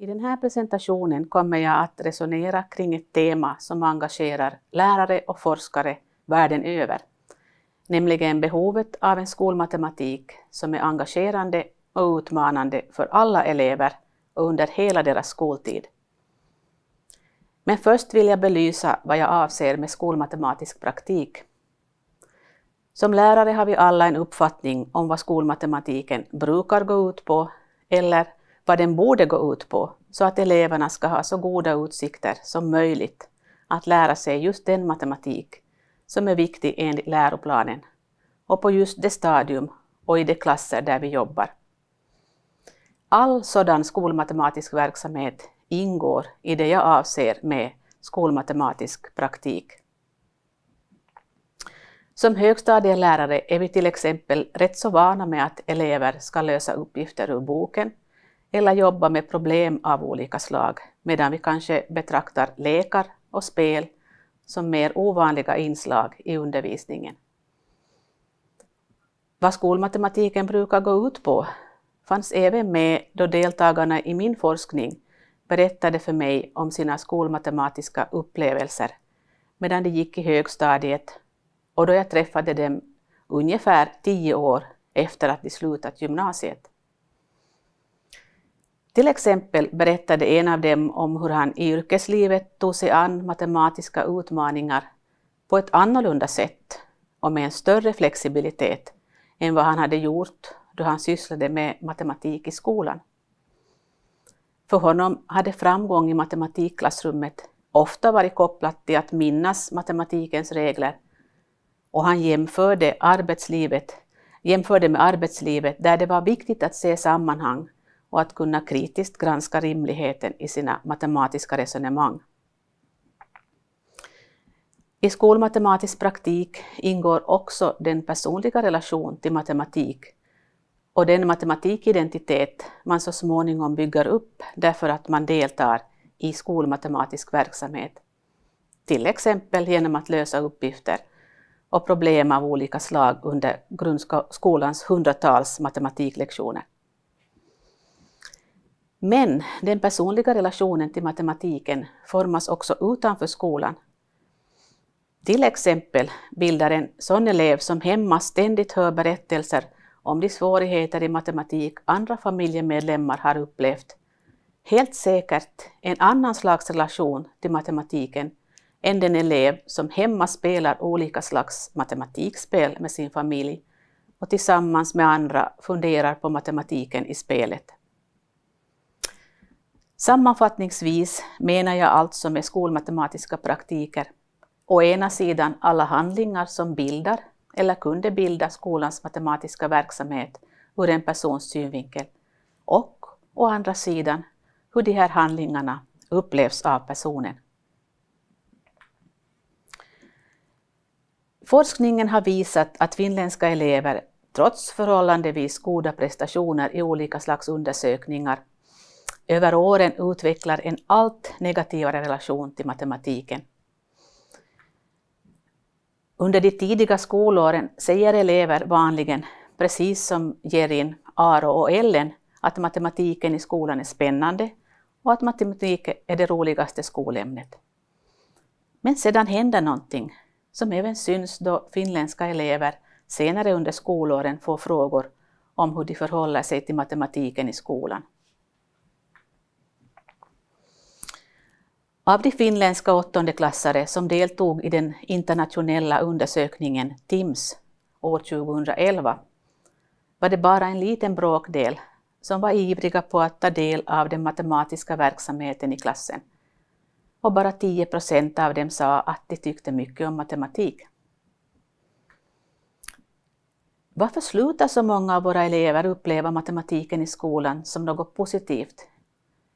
I den här presentationen kommer jag att resonera kring ett tema som engagerar lärare och forskare världen över, nämligen behovet av en skolmatematik som är engagerande och utmanande för alla elever och under hela deras skoltid. Men först vill jag belysa vad jag avser med skolmatematisk praktik. Som lärare har vi alla en uppfattning om vad skolmatematiken brukar gå ut på eller vad den borde gå ut på så att eleverna ska ha så goda utsikter som möjligt att lära sig just den matematik som är viktig enligt läroplanen och på just det stadium och i de klasser där vi jobbar. All sådan skolmatematisk verksamhet ingår i det jag avser med skolmatematisk praktik. Som högstadielärare är vi till exempel rätt så vana med att elever ska lösa uppgifter ur boken eller jobba med problem av olika slag, medan vi kanske betraktar lekar och spel som mer ovanliga inslag i undervisningen. Vad skolmatematiken brukar gå ut på fanns även med då deltagarna i min forskning berättade för mig om sina skolmatematiska upplevelser medan de gick i högstadiet och då jag träffade dem ungefär tio år efter att de slutat gymnasiet. Till exempel berättade en av dem om hur han i yrkeslivet tog sig an matematiska utmaningar på ett annorlunda sätt och med en större flexibilitet än vad han hade gjort då han sysslade med matematik i skolan. För honom hade framgång i matematikklassrummet ofta varit kopplat till att minnas matematikens regler och han jämförde, arbetslivet, jämförde med arbetslivet där det var viktigt att se sammanhang och att kunna kritiskt granska rimligheten i sina matematiska resonemang. I skolmatematisk praktik ingår också den personliga relation till matematik och den matematikidentitet man så småningom bygger upp därför att man deltar i skolmatematisk verksamhet. Till exempel genom att lösa uppgifter och problem av olika slag under grundskolans hundratals matematiklektioner. Men den personliga relationen till matematiken formas också utanför skolan. Till exempel bildar en sån elev som hemma ständigt hör berättelser om de svårigheter i matematik andra familjemedlemmar har upplevt, helt säkert en annan slags relation till matematiken än den elev som hemma spelar olika slags matematikspel med sin familj och tillsammans med andra funderar på matematiken i spelet. Sammanfattningsvis menar jag alltså med skolmatematiska praktiker å ena sidan alla handlingar som bildar eller kunde bilda skolans matematiska verksamhet ur en persons synvinkel och å andra sidan hur de här handlingarna upplevs av personen. Forskningen har visat att finländska elever, trots förhållandevis goda prestationer i olika slags undersökningar, över åren utvecklar en allt negativare relation till matematiken. Under de tidiga skolåren säger elever vanligen, precis som Gerin, Aro och Ellen, att matematiken i skolan är spännande och att matematik är det roligaste skolämnet. Men sedan händer någonting som även syns då finländska elever senare under skolåren får frågor om hur de förhåller sig till matematiken i skolan. Av de finländska åttondeklassare som deltog i den internationella undersökningen TIMS år 2011 var det bara en liten bråkdel som var ivriga på att ta del av den matematiska verksamheten i klassen. Och bara 10 procent av dem sa att de tyckte mycket om matematik. Varför slutar så många av våra elever uppleva matematiken i skolan som något positivt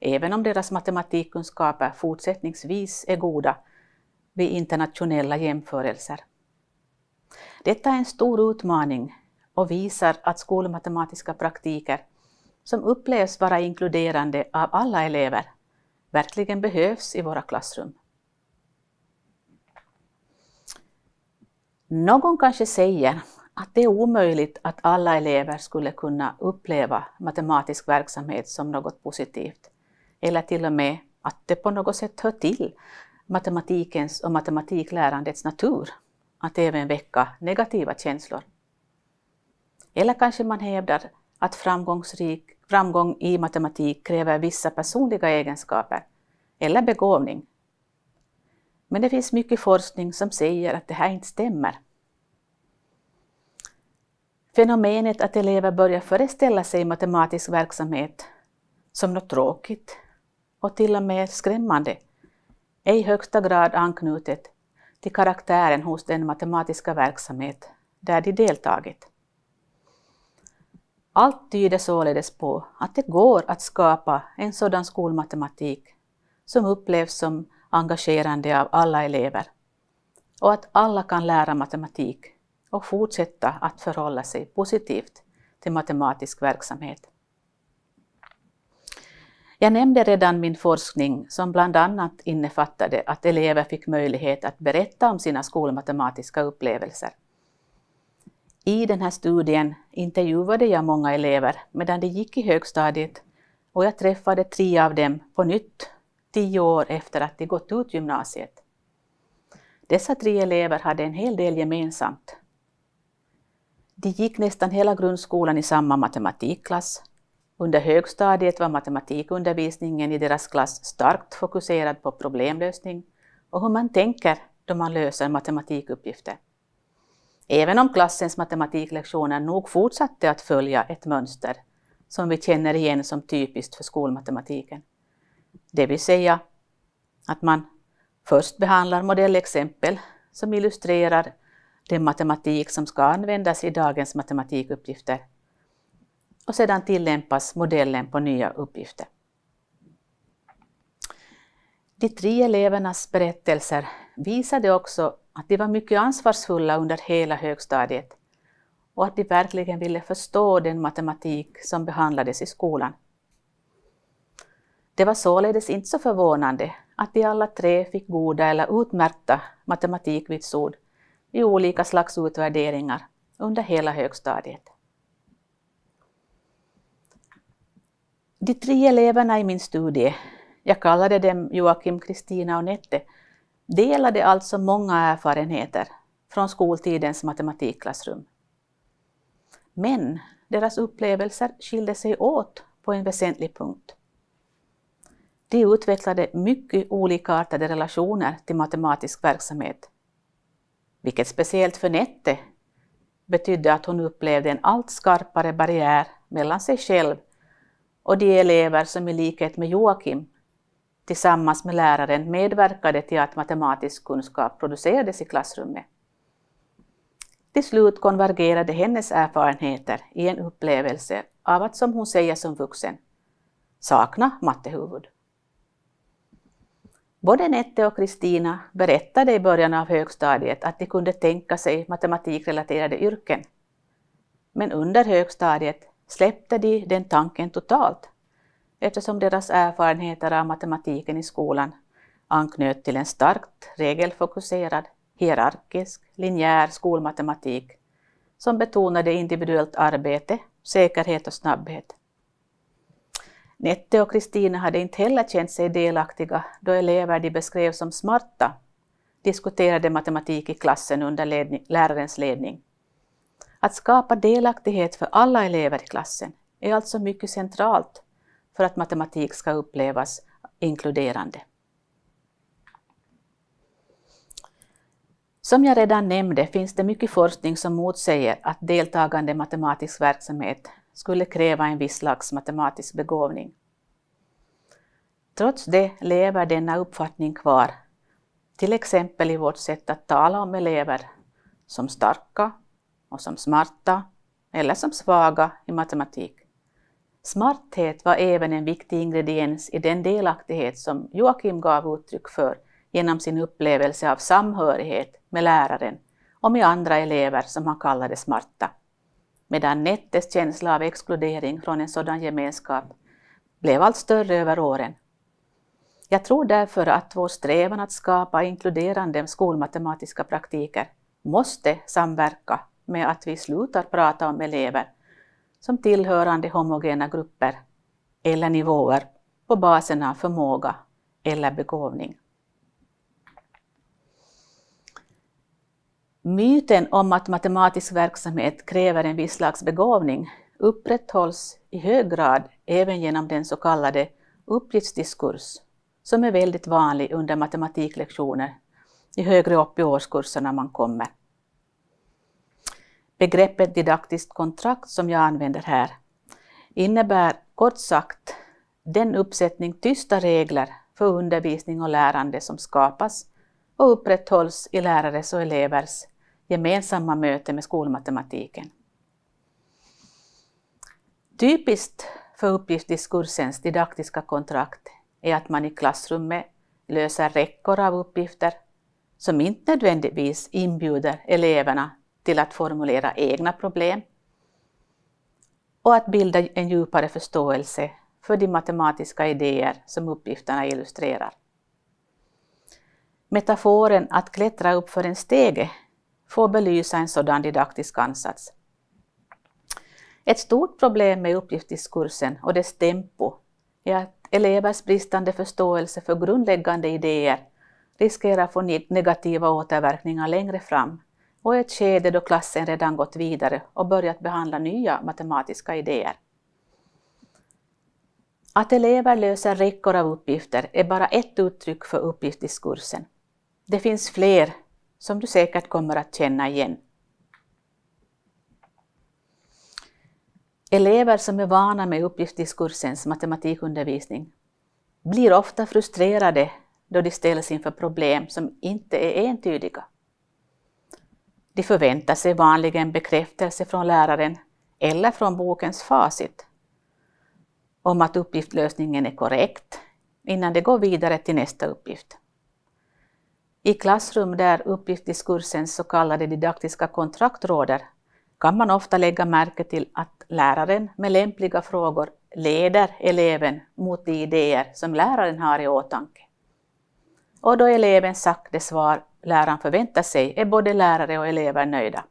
även om deras matematikkunskaper fortsättningsvis är goda vid internationella jämförelser. Detta är en stor utmaning och visar att skolmatematiska praktiker som upplevs vara inkluderande av alla elever verkligen behövs i våra klassrum. Någon kanske säger att det är omöjligt att alla elever skulle kunna uppleva matematisk verksamhet som något positivt eller till och med att det på något sätt hör till matematikens och matematiklärandets natur att även väcka negativa känslor. Eller kanske man hävdar att framgångsrik, framgång i matematik kräver vissa personliga egenskaper eller begåvning. Men det finns mycket forskning som säger att det här inte stämmer. Fenomenet att elever börjar föreställa sig matematisk verksamhet som något tråkigt och till och med skrämmande är i högsta grad anknutet till karaktären hos den matematiska verksamhet där de deltagit. Allt tyder således på att det går att skapa en sådan skolmatematik som upplevs som engagerande av alla elever och att alla kan lära matematik och fortsätta att förhålla sig positivt till matematisk verksamhet. Jag nämnde redan min forskning som bland annat innefattade att elever fick möjlighet att berätta om sina skolmatematiska upplevelser. I den här studien intervjuade jag många elever medan de gick i högstadiet och jag träffade tre av dem på nytt tio år efter att de gått ut gymnasiet. Dessa tre elever hade en hel del gemensamt. De gick nästan hela grundskolan i samma matematikklass. Under högstadiet var matematikundervisningen i deras klass starkt fokuserad på problemlösning och hur man tänker då man löser matematikuppgifter. Även om klassens matematiklektioner nog fortsatte att följa ett mönster som vi känner igen som typiskt för skolmatematiken. Det vill säga att man först behandlar modellexempel som illustrerar den matematik som ska användas i dagens matematikuppgifter och sedan tillämpas modellen på nya uppgifter. De tre elevernas berättelser visade också att de var mycket ansvarsfulla under hela högstadiet och att de verkligen ville förstå den matematik som behandlades i skolan. Det var således inte så förvånande att de alla tre fick goda eller utmärkta matematikvitsord i olika slags utvärderingar under hela högstadiet. De tre eleverna i min studie, jag kallade dem Joakim, Kristina och Nette, delade alltså många erfarenheter från skoltidens matematikklassrum. Men deras upplevelser skilde sig åt på en väsentlig punkt. De utvecklade mycket olikartade relationer till matematisk verksamhet, vilket speciellt för Nette betydde att hon upplevde en allt skarpare barriär mellan sig själv och de elever som i likhet med Joakim tillsammans med läraren medverkade till att matematisk kunskap producerades i klassrummet. Till slut konvergerade hennes erfarenheter i en upplevelse av att, som hon säger som vuxen, sakna mattehuvud. Både Nette och Kristina berättade i början av högstadiet att de kunde tänka sig matematikrelaterade yrken. Men under högstadiet släppte de den tanken totalt eftersom deras erfarenheter av matematiken i skolan anknöt till en starkt regelfokuserad, hierarkisk, linjär skolmatematik som betonade individuellt arbete, säkerhet och snabbhet. Nette och Kristina hade inte heller känt sig delaktiga då elever de beskrev som smarta diskuterade matematik i klassen under ledning, lärarens ledning. Att skapa delaktighet för alla elever i klassen är alltså mycket centralt för att matematik ska upplevas inkluderande. Som jag redan nämnde finns det mycket forskning som motsäger att deltagande matematisk verksamhet skulle kräva en viss slags matematisk begåvning. Trots det lever denna uppfattning kvar, till exempel i vårt sätt att tala om elever som starka och som smarta eller som svaga i matematik. Smarthet var även en viktig ingrediens i den delaktighet som Joakim gav uttryck för genom sin upplevelse av samhörighet med läraren och med andra elever som han kallade smarta. Medan Nettes känsla av exkludering från en sådan gemenskap blev allt större över åren. Jag tror därför att vår strävan att skapa inkluderande skolmatematiska praktiker måste samverka med att vi slutar prata om elever som tillhörande homogena grupper eller nivåer på basen av förmåga eller begåvning. Myten om att matematisk verksamhet kräver en viss slags begåvning upprätthålls i hög grad även genom den så kallade uppgiftsdiskurs som är väldigt vanlig under matematiklektioner i högre upp i årskurserna man kommer. Begreppet didaktiskt kontrakt som jag använder här innebär kort sagt den uppsättning tysta regler för undervisning och lärande som skapas och upprätthålls i lärares och elevers gemensamma möte med skolmatematiken. Typiskt för uppgiftsdiskursens didaktiska kontrakt är att man i klassrummet löser räckor av uppgifter som inte nödvändigtvis inbjuder eleverna till att formulera egna problem och att bilda en djupare förståelse för de matematiska idéer som uppgifterna illustrerar. Metaforen att klättra upp för en stege får belysa en sådan didaktisk ansats. Ett stort problem med uppgiftsdiskursen och dess tempo är att elevers bristande förståelse för grundläggande idéer riskerar att få negativa återverkningar längre fram och i ett skede då klassen redan gått vidare och börjat behandla nya matematiska idéer. Att elever löser räckor av uppgifter är bara ett uttryck för uppgiftsdiskursen. Det finns fler som du säkert kommer att känna igen. Elever som är vana med uppgiftsdiskursens matematikundervisning blir ofta frustrerade då de ställs inför problem som inte är entydiga. De förväntar sig vanligen bekräftelse från läraren eller från bokens facit om att uppgiftslösningen är korrekt innan de går vidare till nästa uppgift. I klassrum där uppgiftsdiskursens så kallade didaktiska kontrakt råder kan man ofta lägga märke till att läraren med lämpliga frågor leder eleven mot de idéer som läraren har i åtanke. Och då eleven sagt det svar läraren förväntar sig är både lärare och elever nöjda.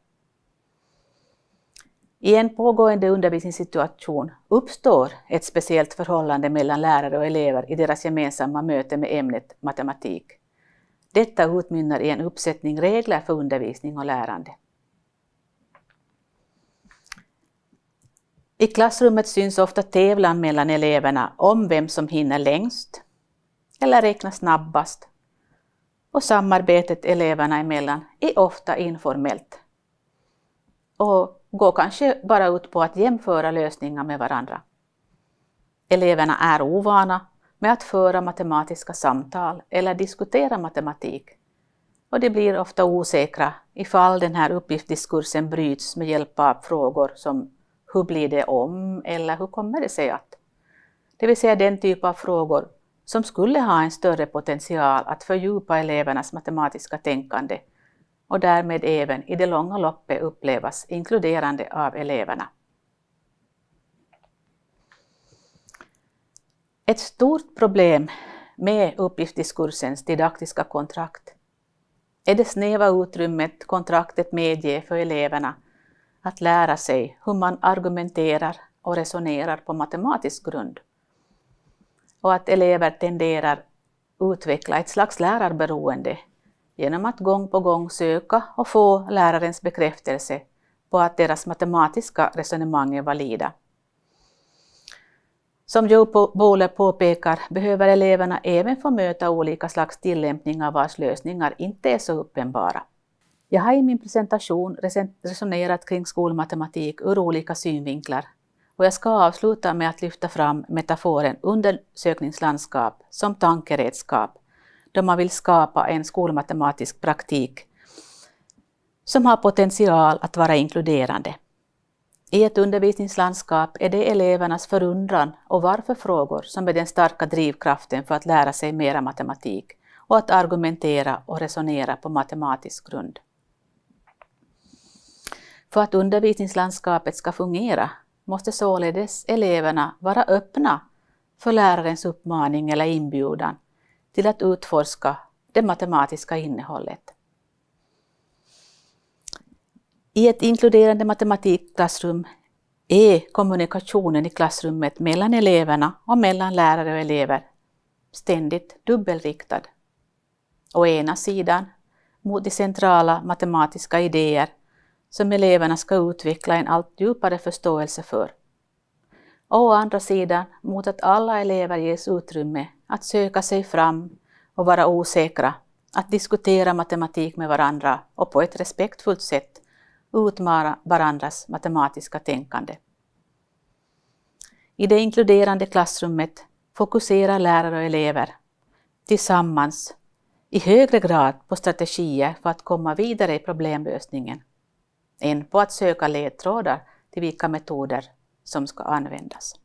I en pågående undervisningssituation uppstår ett speciellt förhållande mellan lärare och elever i deras gemensamma möte med ämnet matematik. Detta utmynnar i en uppsättning regler för undervisning och lärande. I klassrummet syns ofta tävlan mellan eleverna om vem som hinner längst eller räknar snabbast och samarbetet eleverna emellan är ofta informellt och går kanske bara ut på att jämföra lösningar med varandra. Eleverna är ovana med att föra matematiska samtal eller diskutera matematik och de blir ofta osäkra ifall den här uppgiftsdiskursen bryts med hjälp av frågor som hur blir det om eller hur kommer det sig att? Det vill säga den typ av frågor som skulle ha en större potential att fördjupa elevernas matematiska tänkande och därmed även i det långa loppet upplevas inkluderande av eleverna. Ett stort problem med uppgiftsdiskursens didaktiska kontrakt är det snäva utrymmet kontraktet medger för eleverna att lära sig hur man argumenterar och resonerar på matematisk grund. Och att elever tenderar utveckla ett slags lärarberoende genom att gång på gång söka och få lärarens bekräftelse på att deras matematiska resonemang är valida. Som Joe Bowler påpekar behöver eleverna även få möta olika slags tillämpningar vars lösningar inte är så uppenbara. Jag har i min presentation resonerat kring skolmatematik ur olika synvinklar och jag ska avsluta med att lyfta fram metaforen undersökningslandskap som tankeredskap då man vill skapa en skolmatematisk praktik som har potential att vara inkluderande. I ett undervisningslandskap är det elevernas förundran och varför-frågor som är den starka drivkraften för att lära sig mera matematik och att argumentera och resonera på matematisk grund. För att undervisningslandskapet ska fungera måste således eleverna vara öppna för lärarens uppmaning eller inbjudan till att utforska det matematiska innehållet. I ett inkluderande matematikklassrum är kommunikationen i klassrummet mellan eleverna och mellan lärare och elever ständigt dubbelriktad. Å ena sidan mot de centrala matematiska idéer som eleverna ska utveckla en allt djupare förståelse för. Och å andra sidan mot att alla elever ges utrymme att söka sig fram och vara osäkra, att diskutera matematik med varandra och på ett respektfullt sätt utmana varandras matematiska tänkande. I det inkluderande klassrummet fokuserar lärare och elever tillsammans i högre grad på strategier för att komma vidare i problemlösningen än på att söka ledtrådar till vilka metoder som ska användas.